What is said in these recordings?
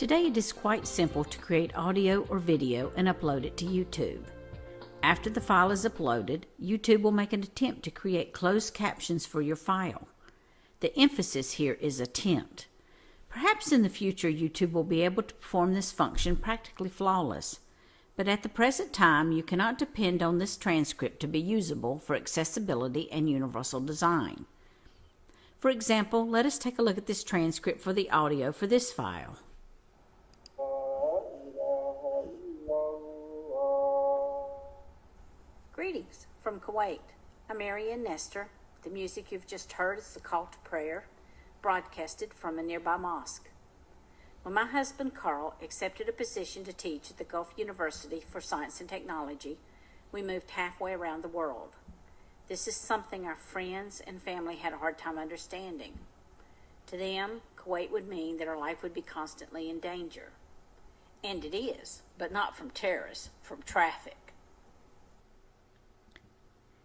Today it is quite simple to create audio or video and upload it to YouTube. After the file is uploaded, YouTube will make an attempt to create closed captions for your file. The emphasis here is attempt. Perhaps in the future YouTube will be able to perform this function practically flawless, but at the present time you cannot depend on this transcript to be usable for accessibility and universal design. For example, let us take a look at this transcript for the audio for this file. Greetings from Kuwait. I'm Marian Nestor. The music you've just heard is the call to prayer, broadcasted from a nearby mosque. When my husband Carl accepted a position to teach at the Gulf University for Science and Technology, we moved halfway around the world. This is something our friends and family had a hard time understanding. To them, Kuwait would mean that our life would be constantly in danger. And it is, but not from terrorists, from traffic.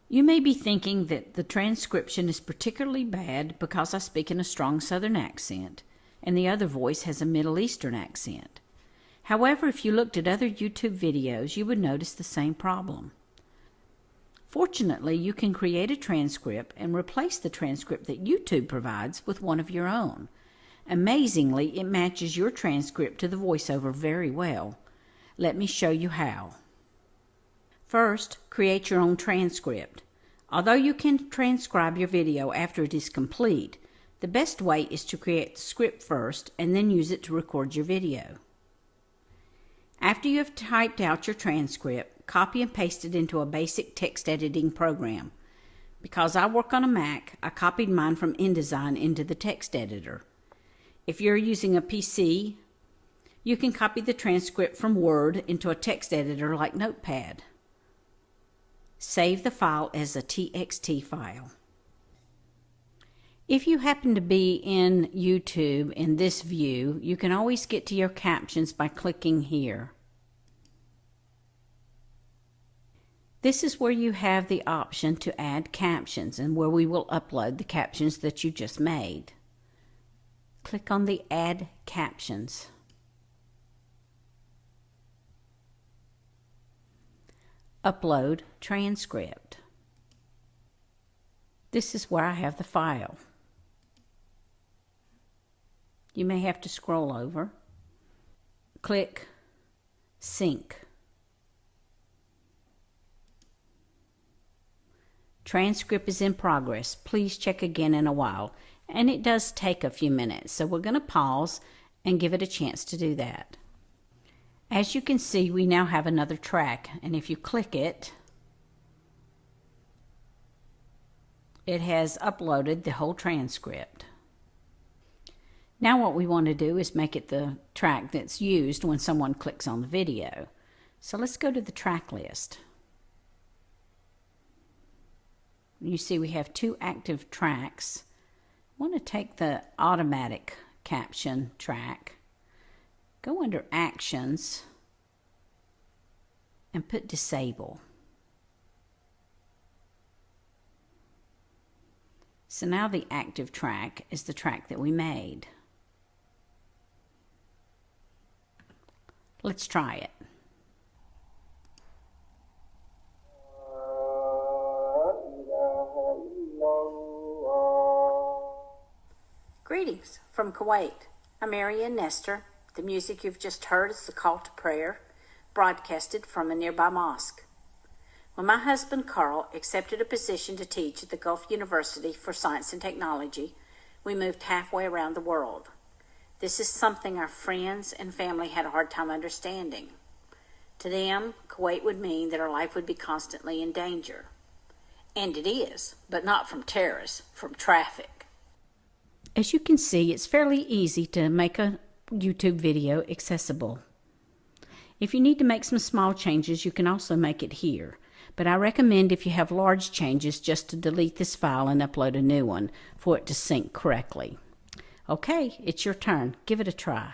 You may be thinking that the transcription is particularly bad because I speak in a strong Southern accent and the other voice has a Middle Eastern accent. However, if you looked at other YouTube videos, you would notice the same problem. Fortunately, you can create a transcript and replace the transcript that YouTube provides with one of your own. Amazingly, it matches your transcript to the voiceover very well. Let me show you how. First, create your own transcript. Although you can transcribe your video after it is complete, the best way is to create the script first and then use it to record your video. After you have typed out your transcript, copy and paste it into a basic text editing program. Because I work on a Mac, I copied mine from InDesign into the text editor. If you're using a PC, you can copy the transcript from Word into a text editor like Notepad. Save the file as a TXT file. If you happen to be in YouTube in this view, you can always get to your captions by clicking here. This is where you have the option to add captions and where we will upload the captions that you just made. Click on the Add Captions. Upload transcript. This is where I have the file. You may have to scroll over. Click Sync. Transcript is in progress. Please check again in a while. And it does take a few minutes, so we're going to pause and give it a chance to do that. As you can see, we now have another track, and if you click it, it has uploaded the whole transcript. Now what we want to do is make it the track that's used when someone clicks on the video. So let's go to the track list. You see we have two active tracks. I want to take the automatic caption track, go under actions, and put disable. So now the active track is the track that we made. Let's try it. Greetings from Kuwait. I'm Marian Nestor. The music you've just heard is the call to prayer, broadcasted from a nearby mosque. When my husband Carl accepted a position to teach at the Gulf University for Science and Technology, we moved halfway around the world. This is something our friends and family had a hard time understanding. To them, Kuwait would mean that our life would be constantly in danger. And it is, but not from terrorists, from traffic. As you can see, it's fairly easy to make a YouTube video accessible. If you need to make some small changes, you can also make it here. But I recommend if you have large changes just to delete this file and upload a new one for it to sync correctly. Okay, it's your turn. Give it a try.